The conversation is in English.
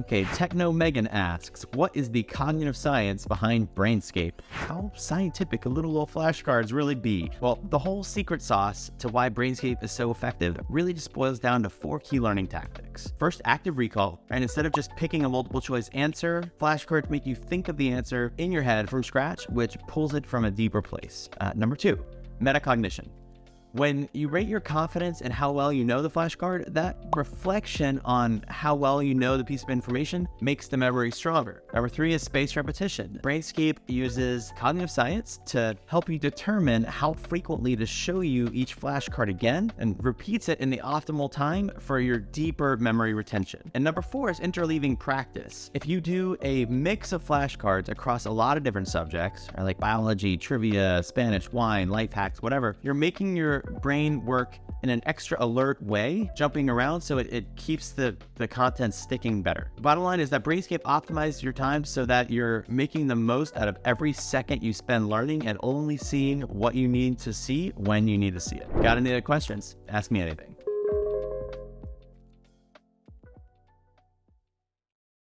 Okay, Techno Megan asks, what is the cognitive science behind Brainscape? How scientific could little old flashcards really be? Well, the whole secret sauce to why Brainscape is so effective really just boils down to four key learning tactics. First, active recall, and instead of just picking a multiple choice answer, flashcards make you think of the answer in your head from scratch, which pulls it from a deeper place. Uh, number two, metacognition. When you rate your confidence and how well you know the flashcard, that reflection on how well you know the piece of information makes the memory stronger. Number three is spaced repetition. Brainscape uses cognitive science to help you determine how frequently to show you each flashcard again and repeats it in the optimal time for your deeper memory retention. And number four is interleaving practice. If you do a mix of flashcards across a lot of different subjects, like biology, trivia, Spanish, wine, life hacks, whatever, you're making your brain work in an extra alert way, jumping around so it, it keeps the, the content sticking better. Bottom line is that Brainscape optimizes your time so that you're making the most out of every second you spend learning and only seeing what you need to see when you need to see it. Got any other questions? Ask me anything.